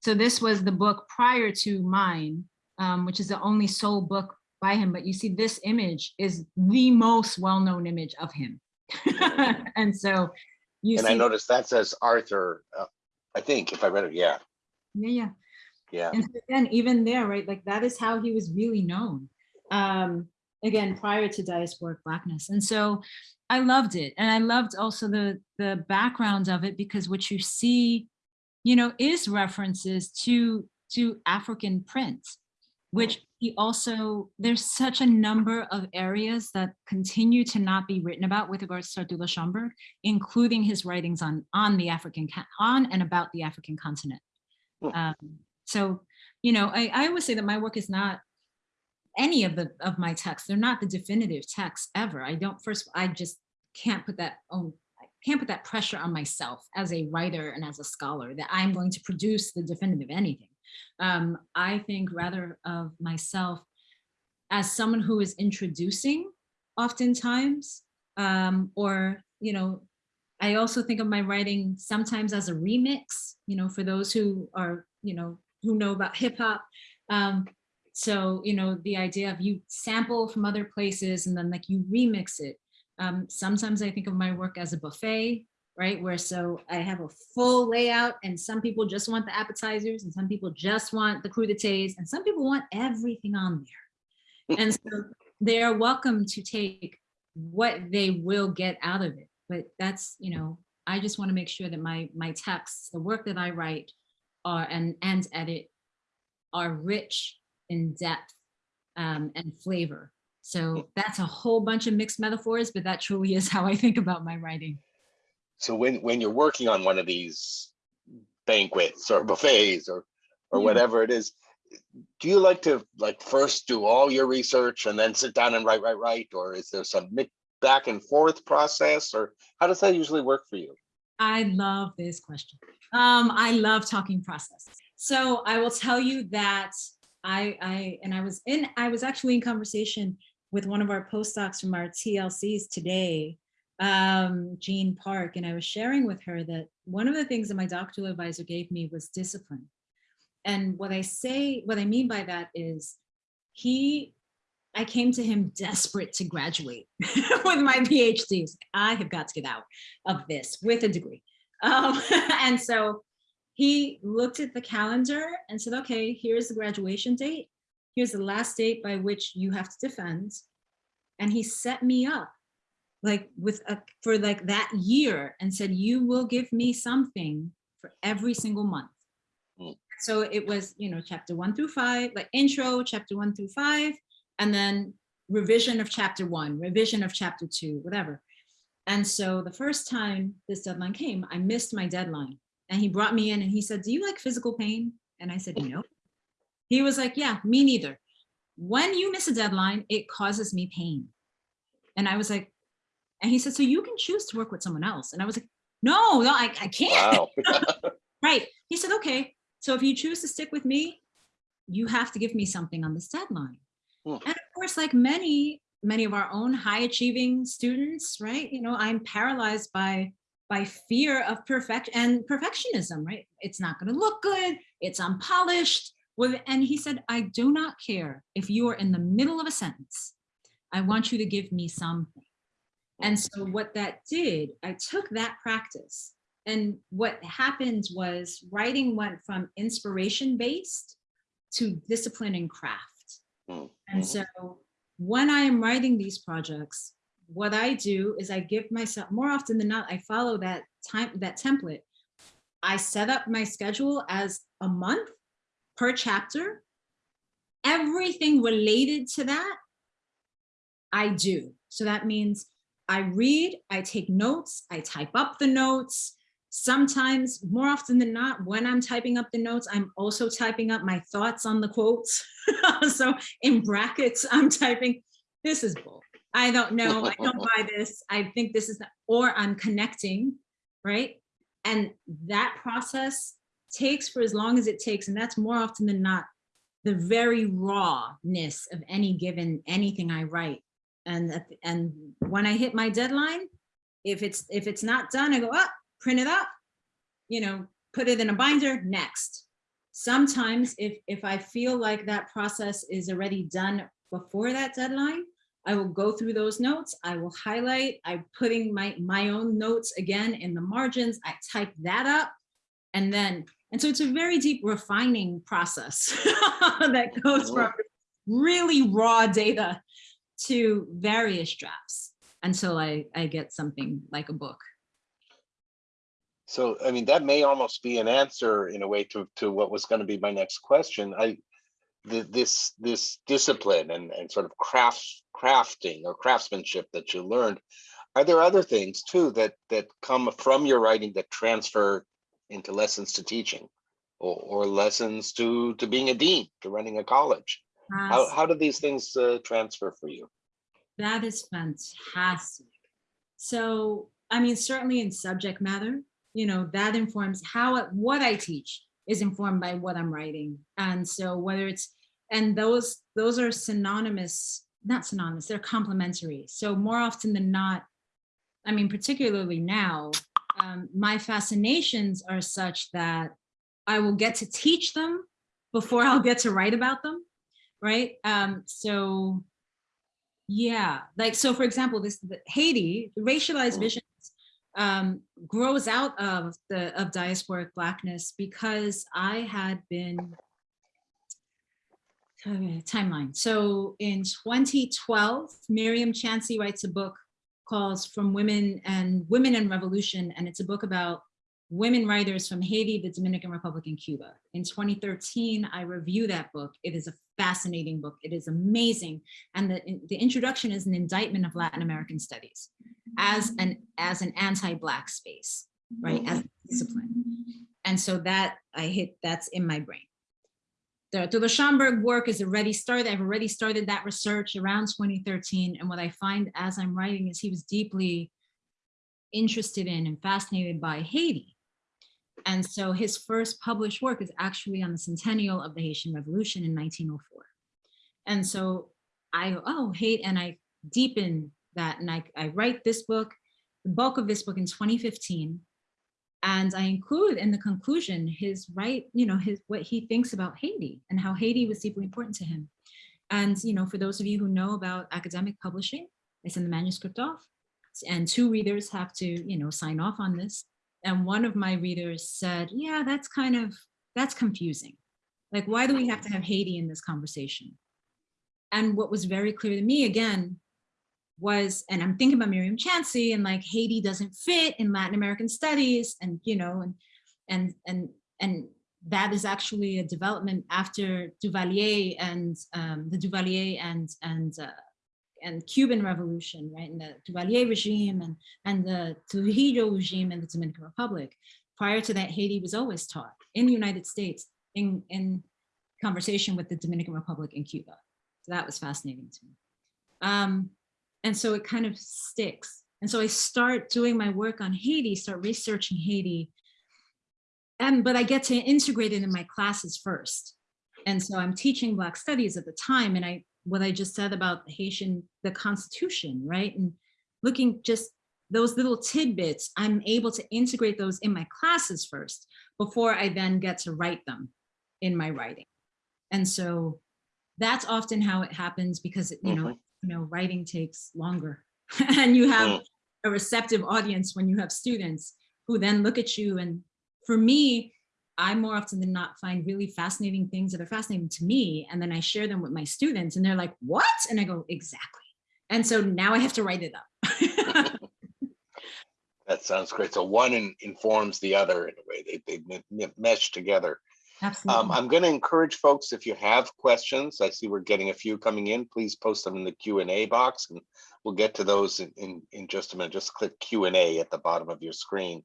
So this was the book prior to mine, um, which is the only sole book by him, but you see this image is the most well-known image of him. and so you And see, I noticed that says Arthur, uh, I think, if I read it, yeah, yeah, yeah. yeah. And so again, even there, right, like that is how he was really known. Um, again, prior to Diasporic Blackness. And so I loved it. And I loved also the, the background of it because what you see, you know, is references to, to African print, which he also, there's such a number of areas that continue to not be written about with regards to Arturo Schomburg, including his writings on, on the African, on and about the African continent. Hmm. Um, so, you know, I, I always say that my work is not any of the of my texts. They're not the definitive texts ever. I don't first, I just can't put that on, I can't put that pressure on myself as a writer and as a scholar that I'm going to produce the definitive anything. Um, I think rather of myself as someone who is introducing oftentimes, um, or, you know, I also think of my writing sometimes as a remix, you know, for those who are, you know, who know about hip hop. Um, so, you know, the idea of you sample from other places and then like you remix it. Um, sometimes I think of my work as a buffet, right? Where so I have a full layout and some people just want the appetizers and some people just want the crudités and some people want everything on there. And so they are welcome to take what they will get out of it. But that's, you know, I just want to make sure that my, my texts, the work that I write are, and, and edit are rich in depth um, and flavor. So that's a whole bunch of mixed metaphors, but that truly is how I think about my writing. So when, when you're working on one of these banquets or buffets or, or Yeah. whatever it is, do you like to like first do all your research and then sit down and write, write, write? Or is there some back and forth process or how does that usually work for you? I love this question. Um, I love talking process. So I will tell you that I, I, and I was in, I was actually in conversation with one of our postdocs from our TLCs today, um, Jean Park, and I was sharing with her that one of the things that my doctoral advisor gave me was discipline. And what I say, what I mean by that is he, I came to him desperate to graduate with my PhDs. I have got to get out of this with a degree. Um, and so he looked at the calendar and said, okay, here's the graduation date. Here's the last date by which you have to defend. And he set me up like with a, for like that year and said, you will give me something for every single month. Mm. So it was, you know, chapter one through five, like intro, chapter one through five, and then revision of chapter one, revision of chapter two, whatever. And so the first time this deadline came, I missed my deadline. And he brought me in and he said, do you like physical pain? And I said, no. He was like, yeah, me neither. When you miss a deadline, it causes me pain. And I was like, and he said, so you can choose to work with someone else. And I was like, no, no, I, I can't. Wow. Right. He said, okay, so if you choose to stick with me, you have to give me something on this deadline. Hmm. And of course, like many, many of our own high achieving students, right? You know, I'm paralyzed by by fear of perfect and perfectionism, right? It's not going to look good. It's unpolished. And he said, I do not care if you are in the middle of a sentence. I want you to give me something. And so what that did, I took that practice and what happened was writing went from inspiration based to discipline and craft. Mm, And mhm. so when I am writing these projects, what I do is I give myself more often than not, I follow that time, that template. I set up my schedule as a month per chapter. Everything related to that, I do. So that means I read, I take notes, I type up the notes. Sometimes, more often than not, when I'm typing up the notes, I'm also typing up my thoughts on the quotes. so in brackets, I'm typing, this is bull. I don't know, I don't buy this. I think this is, or I'm connecting, right? And that process takes for as long as it takes, and that's more often than not, the very rawness of any given, anything I write. And, and when I hit my deadline, if it's, if it's not done, I go up, print it up, you know, put it in a binder, next. Sometimes if, if I feel like that process is already done before that deadline, I will go through those notes. I will highlight, I'm putting my, my own notes again in the margins. I type that up and then, and so it's a very deep refining process that goes oh, from really raw data to various drafts until I, I get something like a book. So, I mean, that may almost be an answer in a way to, to what was going to be my next question. I, the, this, this discipline and, and sort of craft, crafting or craftsmanship that you learned, are there other things too that, that come from your writing that transfer into lessons to teaching? Or, or lessons to, to being a dean, to running a college? How, how do these things uh, transfer for you? That is fantastic. So, I mean, certainly in subject matter, you know, that informs how, what I teach is informed by what I'm writing. And so whether it's, and those, those are synonymous, not synonymous, they're complementary. So more often than not, I mean, particularly now, um, my fascinations are such that I will get to teach them before I'll get to write about them, right? Um, so yeah, like, so for example, this the Haiti, the racialized visions um, grows out of the of diasporic blackness because I had been Okay, timeline. So in 2012, Myriam Chancy writes a book called From Women and Women and Revolution, and it's a book about women writers from Haiti, the Dominican Republic, and Cuba. In 2013, I review that book. It is a fascinating book. It is amazing. And the, the introduction is an indictment of Latin American studies as an, as an anti-Black space, right, as a discipline. And so that I hit, that's in my brain. The, the Schomburg work is already started. I've already started that research around 2013. And what I find as I'm writing is he was deeply interested in and fascinated by Haiti. And so his first published work is actually on the centennial of the Haitian Revolution in 1904. And so I, oh, hate, and I deepen that and I, I write this book, the bulk of this book in 2015. And I include in the conclusion his right, you know, his what he thinks about Haiti and how Haiti was deeply important to him. And, you know, for those of you who know about academic publishing, I send the manuscript off and two readers have to, you know, sign off on this. And one of my readers said, yeah, that's kind of, that's confusing. Like, why do we have to have Haiti in this conversation? And what was very clear to me again was, and I'm thinking about Myriam Chancy and like Haiti doesn't fit in Latin American studies and, you know, and, and, and, and that is actually a development after Duvalier and um, the Duvalier and, and, uh, and Cuban Revolution, right, and the Duvalier regime and, and the Trujillo regime in the Dominican Republic. Prior to that, Haiti was always taught in the United States in, in conversation with the Dominican Republic and Cuba. So that was fascinating to me. Um, and so it kind of sticks. And so I start doing my work on Haiti, start researching Haiti, and but I get to integrate it in my classes first. And so I'm teaching Black Studies at the time, and I what I just said about the Haitian, the Constitution, right? And looking just those little tidbits, I'm able to integrate those in my classes first before I then get to write them in my writing. And so that's often how it happens because, you know, mm-hmm. you know, writing takes longer and you have mm. a receptive audience when you have students who then look at you. And for me, I more often than not find really fascinating things that are fascinating to me. And then I share them with my students and they're like, what? And I go, exactly. And so now I have to write it up. That sounds great. So one in, informs the other in a way. They, they mesh together. Um, Absolutely. I'm going to encourage folks, if you have questions, I see we're getting a few coming in, please post them in the Q and A box and we'll get to those in, in, in just a minute. Just click Q and A at the bottom of your screen.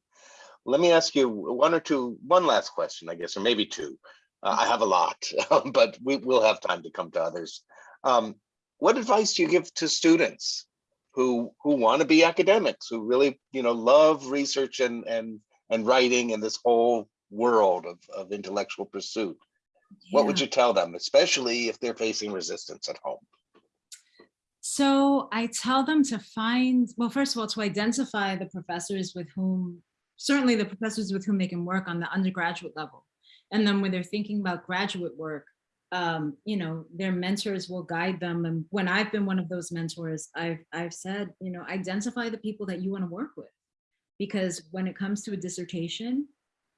Let me ask you one or two, one last question, I guess, or maybe two. Uh, I have a lot, but we will have time to come to others. Um, what advice do you give to students who who want to be academics, who really, you know, love research and and and writing and this whole world of, of intellectual pursuit? What would you tell them, especially if they're facing resistance at home? So I tell them to find, well, first of all, to identify the professors with whom, certainly the professors with whom they can work on the undergraduate level. And then when they're thinking about graduate work, um, you know, their mentors will guide them. And when I've been one of those mentors, I've, I've said, you know, identify the people that you want to work with. Because when it comes to a dissertation,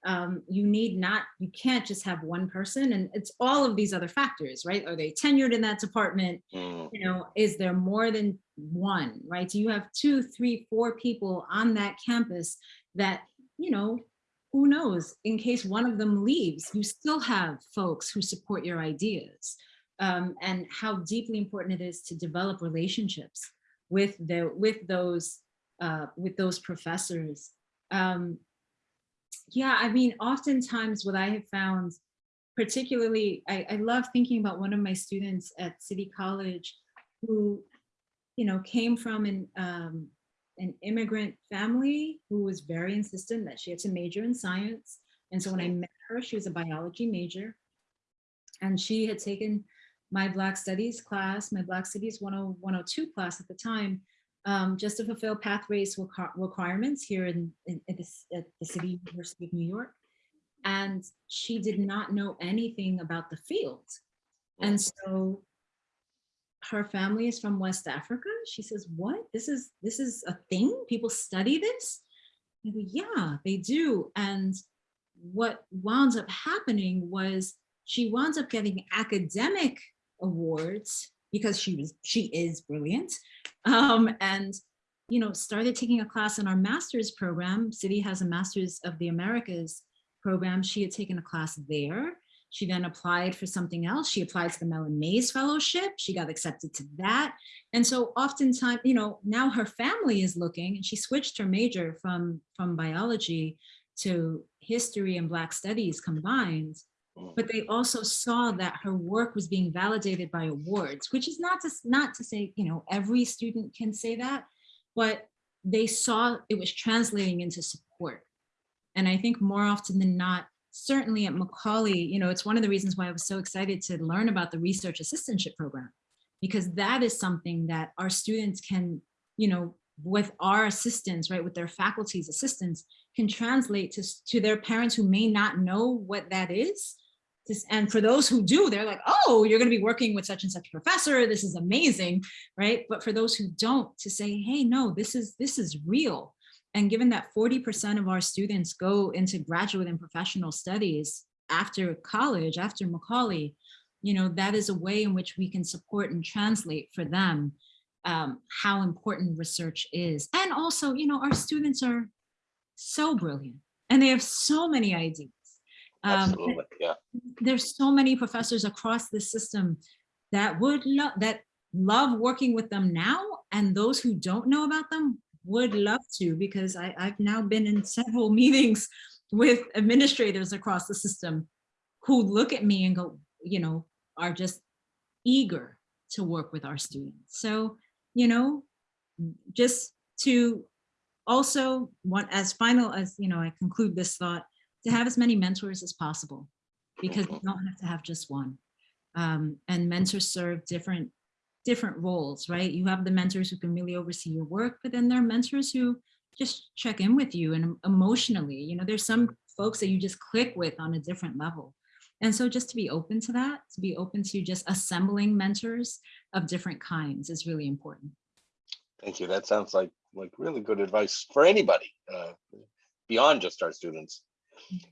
um, you need not, you can't just have one person and it's all of these other factors, right? Are they tenured in that department? Mm, you know, is there more than one, right? Do you have two, three, four people on that campus that, you know, who knows, in case one of them leaves, you still have folks who support your ideas um, and how deeply important it is to develop relationships with the with those uh, with those professors. Um, yeah, I mean, oftentimes what I have found, particularly, I, I love thinking about one of my students at City College who, you know, came from an, um, an immigrant family who was very insistent that she had to major in science. And so when I met her, she was a biology major. And she had taken my Black Studies class, my Black Studies 10 102 class at the time, um, just to fulfill pathways requ- requirements here in, in, at, the, at the City University of New York. And she did not know anything about the field. And so her family is from West Africa. She says, what? This is, this is a thing? People study this? I go, yeah, they do. And what wound up happening was she wound up getting academic awards because she was, she is brilliant. Um, and you know, started taking a class in our master's program. City has a Masters of the Americas program. She had taken a class there. She then applied for something else. She applied to the Mellon Mays Fellowship. She got accepted to that. And so oftentimes, you know, now her family is looking and she switched her major from, from biology to history and Black studies combined. Oh. But they also saw that her work was being validated by awards, which is not to, not to say, you know, every student can say that, but they saw it was translating into support. And I think more often than not, certainly at Macaulay, you know, it's one of the reasons why I was so excited to learn about the research assistantship program, because that is something that our students can, you know, with our assistants, right, with their faculty's assistants, can translate to, to their parents who may not know what that is. And for those who do, they're like, oh, you're going to be working with such and such professor. This is amazing, right? But for those who don't, to say, hey, no, this is this is real. And given that 40% of our students go into graduate and professional studies after college, after Macaulay, you know, that is a way in which we can support and translate for them um, how important research is. And also, you know, our students are so brilliant and they have so many ideas. Um, Absolutely, yeah. there's so many professors across the system that would love that love working with them now and those who don't know about them would love to because I, I've now been in several meetings with administrators across the system who look at me and go, you know, are just eager to work with our students. So, you know, just to also want as final as, you know, I conclude this thought, to have as many mentors as possible because you don't have to have just one. Um, and mentors serve different different roles, right? You have the mentors who can really oversee your work, but then there are mentors who just check in with you and emotionally, you know, there's some folks that you just click with on a different level. And so just to be open to that, to be open to just assembling mentors of different kinds is really important. Thank you. That sounds like, like really good advice for anybody, uh, beyond just our students.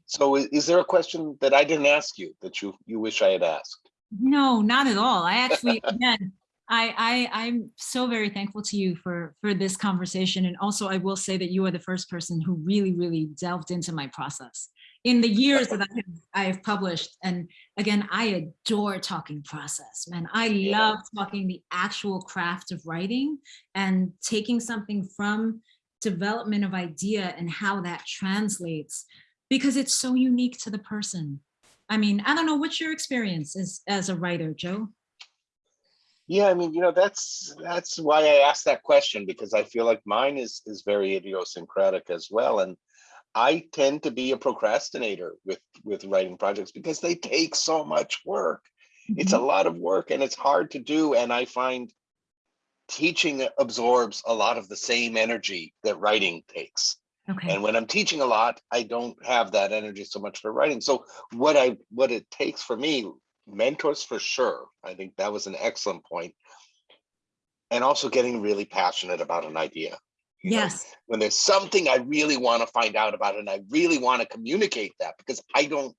So is there a question that I didn't ask you that you, you wish I had asked? No, not at all. I actually, again, I, I, I'm so very thankful to you for, for this conversation. And also I will say that you are the first person who really, really delved into my process. In the years that I have, I have published, and again, I adore talking process, man. I love talking the actual craft of writing and taking something from development of idea and how that translates because it's so unique to the person. I mean, I don't know, what's your experience as, as a writer, Joe? Yeah, I mean, you know, that's, that's why I asked that question, because I feel like mine is, is very idiosyncratic as well. And I tend to be a procrastinator with, with writing projects because they take so much work. It's a mm-hmm. lot of work and it's hard to do. And I find teaching absorbs a lot of the same energy that writing takes. Okay, And when I'm teaching a lot, I don't have that energy so much for writing. So what I, what it takes for me, mentors for sure. I think that was an excellent point. And also getting really passionate about an idea. you know? yes, When there's something I really want to find out about and I really want to communicate that because I don't,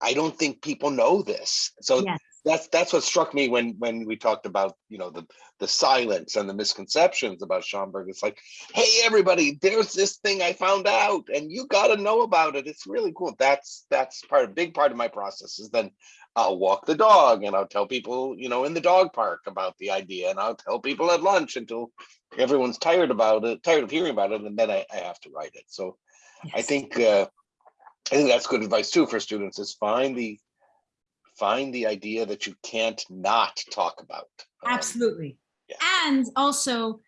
I don't think people know this. So yes, that's that's what struck me when when we talked about you know the the silence and the misconceptions about Schomburg. It's like, hey everybody, there's this thing I found out, and you got to know about it. It's really cool. That's that's part a big part of my process. Is then I'll walk the dog and I'll tell people you know in the dog park about the idea, and I'll tell people at lunch until everyone's tired about it, tired of hearing about it, and then I, I have to write it. So I think uh, I think that's good advice too for students. Is find the find the idea that you can't not talk about. Um, Absolutely. yeah. And also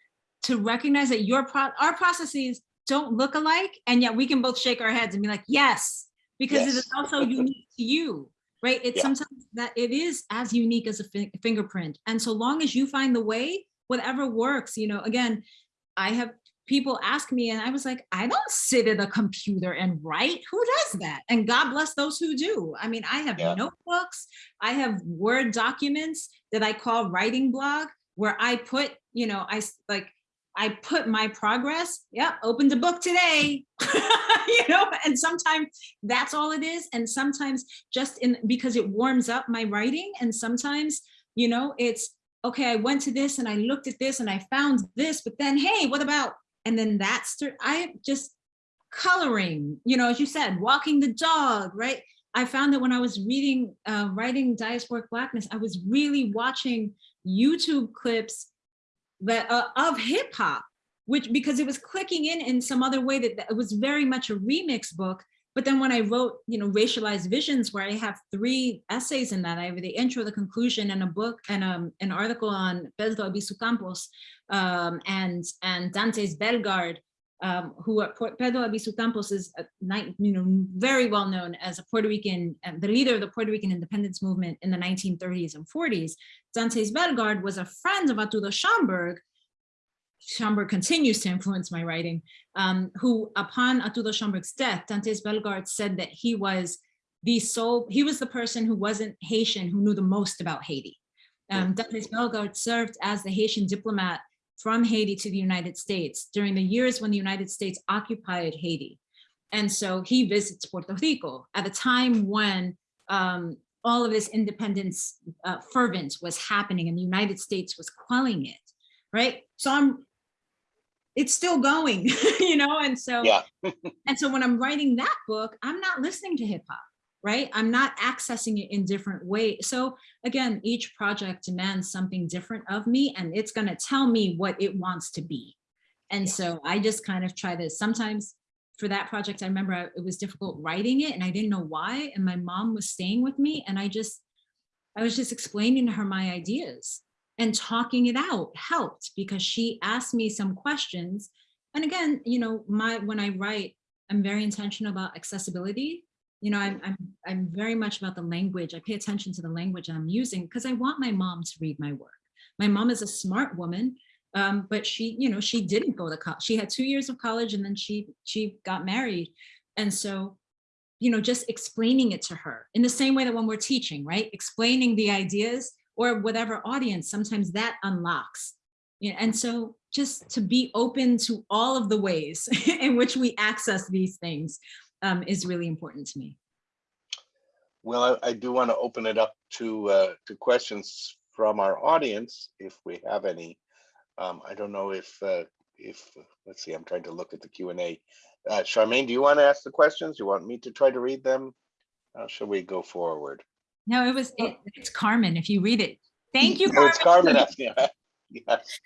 to recognize that your pro, our processes don't look alike, and yet we can both shake our heads and be like, yes, because it is also unique to you, right? It's Yeah. sometimes that it is as unique as a fi- fingerprint. And so long as you find the way, whatever works, you know, again, I have people ask me and I was like, I don't sit at a computer and write. Who does mm. that? And God bless those who do. I mean, I have Yeah. notebooks, I have Word documents that I call writing blog, where I put, you know, I like, I put my progress, yeah, opened a book today, you know, and sometimes that's all it is. And sometimes just in, because it warms up my writing and sometimes, you know, it's okay, I went to this and I looked at this and I found this, but then, hey, what about, and then that's, I just coloring, you know, as you said, walking the dog, right? I found that when I was reading, uh, writing Diasporic Blackness, I was really watching YouTube clips that uh, of hip hop, which because it was clicking in in some other way that, that it was very much a remix book. But then when I wrote, you know, racialized visions, where I have three essays in that, I have the intro, the conclusion, and a book and um, an article on Pedro Albizu Campos um, and and Dantès Bellegarde, um, who are, Pedro Albizu Campos is a, you know, very well known as a Puerto Rican, um, the leader of the Puerto Rican independence movement in the 1930s and 40s. Dantès Bellegarde was a friend of Arturo Schomburg, Schomburg continues to influence my writing, um, who upon Arturo Schomburg's death, Dantes Bellegarde said that he was the sole, he was the person who wasn't Haitian who knew the most about Haiti. Um, Dantes Bellegarde served as the Haitian diplomat from Haiti to the United States during the years when the United States occupied Haiti. And so he visits Puerto Rico at a time when um, all of this independence uh, fervence was happening and the United States was quelling it, right? So I'm it's still going, you know, and so Yeah. and so when I'm writing that book, I'm not listening to hip hop, right? I'm not accessing it in different ways. So again, each project demands something different of me and it's going to tell me what it wants to be. And so I just kind of try to sometimes for that project, I remember I, it was difficult writing it and I didn't know why. And my mom was staying with me and I just, I was just explaining to her my ideas and talking it out helped because she asked me some questions. And again, you know, my when I write, I'm very intentional about accessibility. You know, I'm, I'm, I'm very much about the language. I pay attention to the language I'm using because I want my mom to read my work. My mom is a smart woman, um, but she, you know, she didn't go to college. She had two years of college and then she, she got married. And so, you know, just explaining it to her in the same way that when we're teaching, right? Explaining the ideas or whatever audience, sometimes that unlocks. And so just to be open to all of the ways in which we access these things um, is really important to me. Well, I, I do want to open it up to uh, to questions from our audience, if we have any. Um, I don't know if uh, if let's see. I'm trying to look at the Q and A. Uh, Charmaine, do you want to ask the questions? Do you want me to try to read them? How shall we go forward? No, it was it, it's Carmen. If you read it, thank you. Oh, it's Carmen asking. Yes.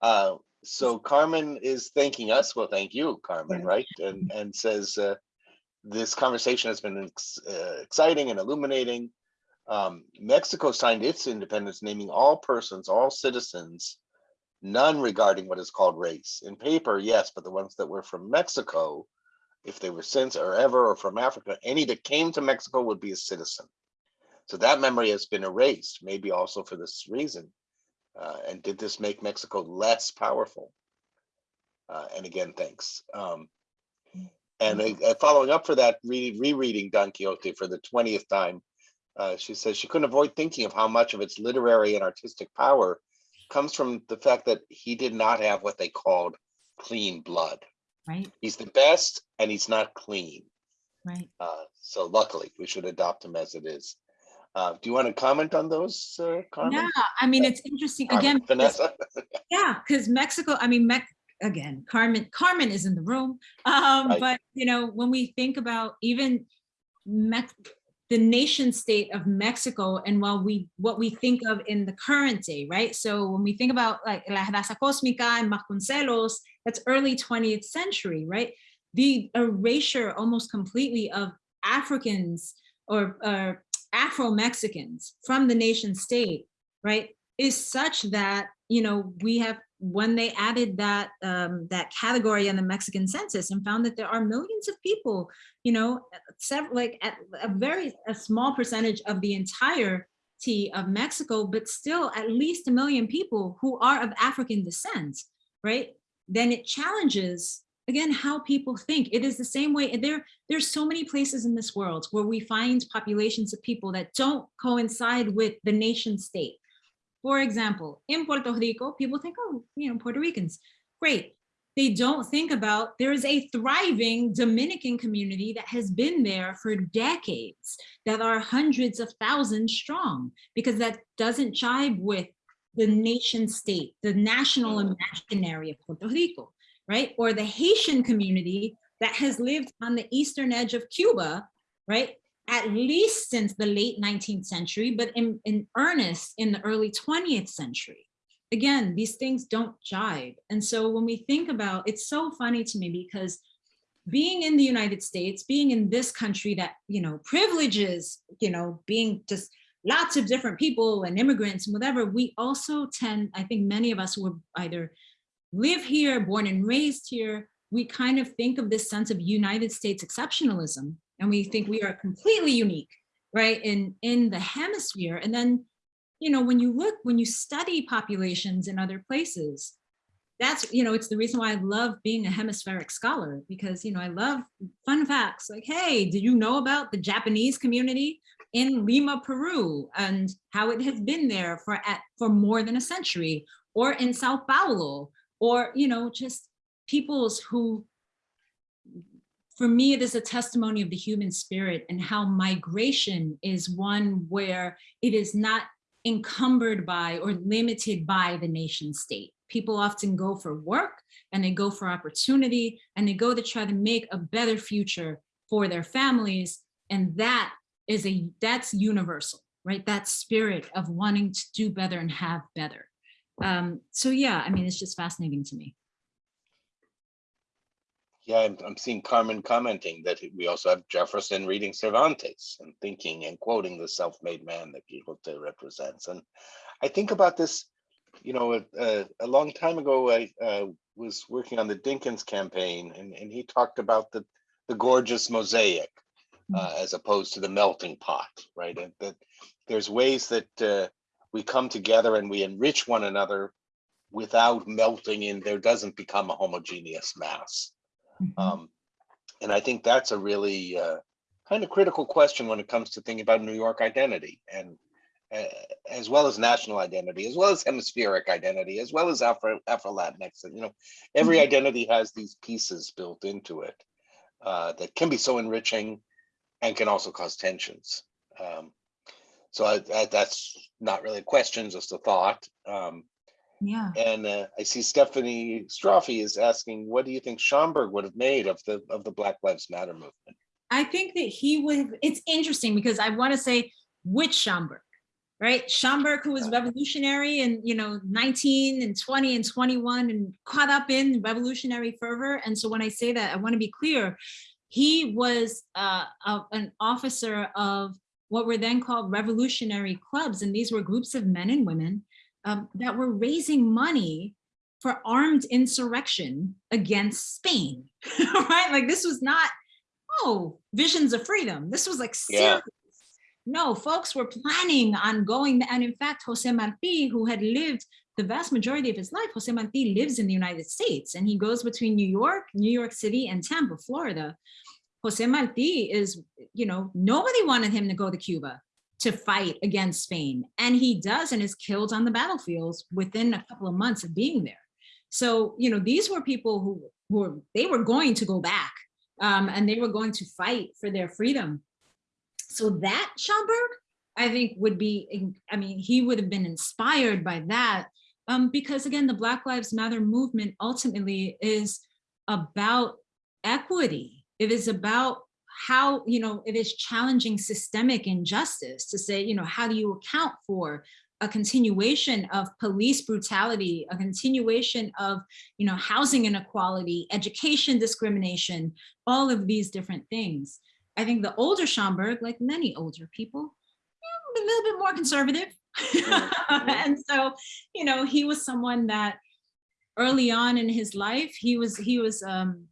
Uh, so Carmen is thanking us. Well, thank you, Carmen, right? And and says uh, this conversation has been ex- uh, exciting and illuminating. Um, Mexico signed its independence, naming all persons, all citizens, none regarding what is called race. In paper, yes, but the ones that were from Mexico, if they were since or ever or from Africa, any that came to Mexico would be a citizen. So that memory has been erased, maybe also for this reason. Uh, and did this make Mexico less powerful? Uh, and again, thanks. Um, and uh, following up for that, re rereading Don Quixote for the 20th time, uh, she says she couldn't avoid thinking of how much of its literary and artistic power comes from the fact that he did not have what they called clean blood. Right, He's the best and he's not clean. right. Uh, so luckily, we should adopt him as it is. Uh, do you want to comment on those, uh, Carmen? Yeah, I mean, it's interesting again. Vanessa? Yeah, because Mexico, I mean, Mex again, Carmen, Carmen is in the room. Um, Right. but you know, when we think about even Mex the nation state of Mexico and while we what we think of in the current day, right? So when we think about like La Raza Cósmica and Vasconcelos, that's early 20th century, right? The erasure almost completely of Africans or, or Afro-Mexicans from the nation state, right? Is such that, you know, we have when they added that um, that category in the Mexican census and found that there are millions of people, you know, several like a very a small percentage of the entirety of Mexico, but still at least a million people who are of African descent, right? Then it challenges again how people think. It is the same way. and There, there's so many places in this world where we find populations of people that don't coincide with the nation state. For example, in Puerto Rico, people think, oh, you know, Puerto Ricans, great. They don't think about there is a thriving Dominican community that has been there for decades, that are hundreds of thousands strong, because that doesn't jibe with the nation state, the national imaginary of Puerto Rico, right? Or the Haitian community that has lived on the eastern edge of Cuba, right? At least since the late 19th century, but in, in earnest in the early 20th century. Again, these things don't jive. And so when we think about, it's so funny to me because being in the United States, being in this country that, you know, privileges, you know, being just lots of different people and immigrants and whatever, we also tend, I think many of us were either live here, born and raised here, we kind of think of this sense of United States exceptionalism and we think we are completely unique, right, in, in the hemisphere. And then, you know, when you look, when you study populations in other places, that's, you know, it's the reason why I love being a hemispheric scholar because, you know, I love fun facts like, hey, did you know about the Japanese community in Lima, Peru, and how it has been there for at for more than a century, or in Sao Paulo, or you know, just peoples who, for me, it is a testimony of the human spirit and how migration is one where it is not encumbered by or limited by the nation state. People often go for work and they go for opportunity and they go to try to make a better future for their families. And that is a, that's universal, right? That spirit of wanting to do better and have better. Um, so yeah, I mean, it's just fascinating to me. Yeah, I'm, I'm seeing Carmen commenting that we also have Jefferson reading Cervantes and thinking and quoting the self-made man that Quixote represents. And I think about this, you know, a, a long time ago, I uh, was working on the Dinkins campaign and, and he talked about the, the gorgeous mosaic uh, as opposed to the melting pot, right? And that there's ways that uh, we come together and we enrich one another without melting in, there doesn't become a homogeneous mass. Mhm. Um, and I think that's a really uh, kind of critical question when it comes to thinking about New York identity and uh, as well as national identity, as well as hemispheric identity, as well as Afro Afro Latinx. You know, every Mhm. identity has these pieces built into it uh, that can be so enriching and can also cause tensions. Um, so I, I, that's not really a question, just a thought. Um, Yeah. and uh, I see Stephanie Strophe is asking, what do you think Schomburg would have made of the of the Black Lives Matter movement? I think that he would, it's interesting because I want to say which Schomburg, right? Schomburg, who was revolutionary and, you know, 19 and 20 and 21 and caught up in revolutionary fervor. And so when I say that, I want to be clear, he was uh, a- an officer of what were then called revolutionary clubs. And these were groups of men and women um, that were raising money for armed insurrection against Spain, right? Like this was not oh, visions of freedom. This was like Yeah. serious. No, folks were planning on going, and in fact, Jose Marti, who had lived the vast majority of his life, Jose Marti lives in the United States, and he goes between New York, New York City, and Tampa, Florida. Jose Marti is, you know, nobody wanted him to go to Cuba to fight against Spain, and he does, and is killed on the battlefields within a couple of months of being there. So, you know, these were people who were, they were going to go back um, and they were going to fight for their freedom. So that Schomburg, I think would be, I mean, he would have been inspired by that um, because again, the Black Lives Matter movement ultimately is about equity. It is about how, you know, it is challenging systemic injustice to say, you know, how do you account for a continuation of police brutality, a continuation of, you know, housing inequality, education discrimination, all of these different things. I think the older Schomburg, like many older people, a little bit more conservative. and so, you know, he was someone that early on in his life, he was, he was, um,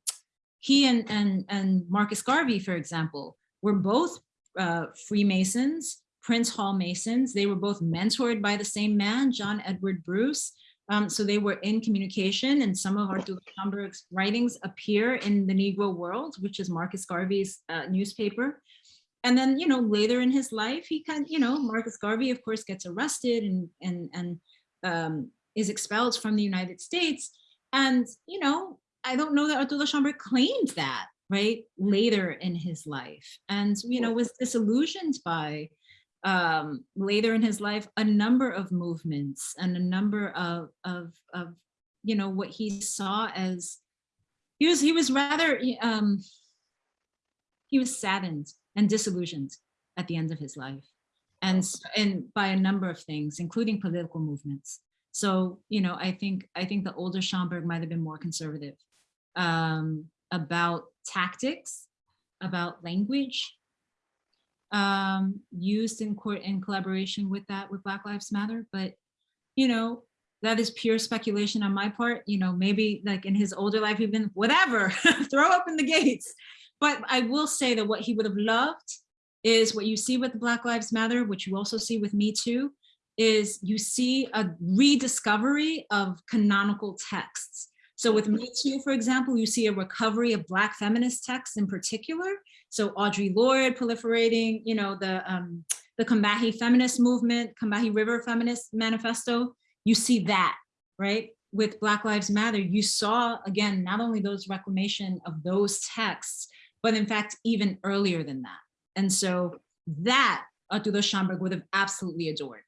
he and, and, and Marcus Garvey, for example, were both uh, Freemasons, Prince Hall Masons. They were both mentored by the same man, John Edward Bruce. Um, so they were in communication and some of Arturo Schomburg's writings appear in the Negro World, which is Marcus Garvey's uh, newspaper. And then, you know, later in his life, he kind you know, Marcus Garvey, of course, gets arrested and, and, and um, is expelled from the United States. And, you know, I don't know that Arturo Schomburg claimed that, right, later in his life. And, you know, was disillusioned by um, later in his life, a number of movements and a number of, of, of, you know, what he saw as, he was, he was rather, um, he was saddened and disillusioned at the end of his life. And, and by a number of things, including political movements. So, you know, I think, I think the older Schomburg might have been more conservative um, about tactics, about language, um, used in court in collaboration with that with Black Lives Matter. But, you know, that is pure speculation on my part. You know, maybe like in his older life, he'd been whatever, throw open the gates. But I will say that what he would have loved is what you see with Black Lives Matter, which you also see with Me Too, is you see a rediscovery of canonical texts. So with Me Too, for example, you see a recovery of Black feminist texts in particular. So Audre Lorde proliferating, you know, the um, the Combahee feminist movement, Combahee River Feminist Manifesto. You see that, right? With Black Lives Matter, you saw again not only those reclamation of those texts, but in fact even earlier than that. And so that Arturo Schomburg would have absolutely adored.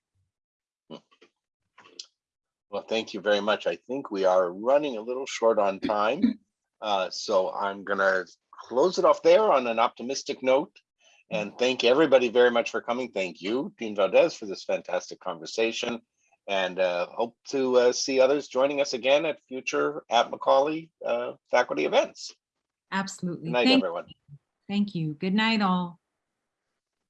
Well, thank you very much. I think we are running a little short on time. Uh, so I'm gonna close it off there on an optimistic note. And thank everybody very much for coming. Thank you, Dean Valdez, for this fantastic conversation. And uh, hope to uh, see others joining us again at future at Macaulay uh, faculty events. Absolutely. Good night, Thank, everyone. thank you. Good night, all.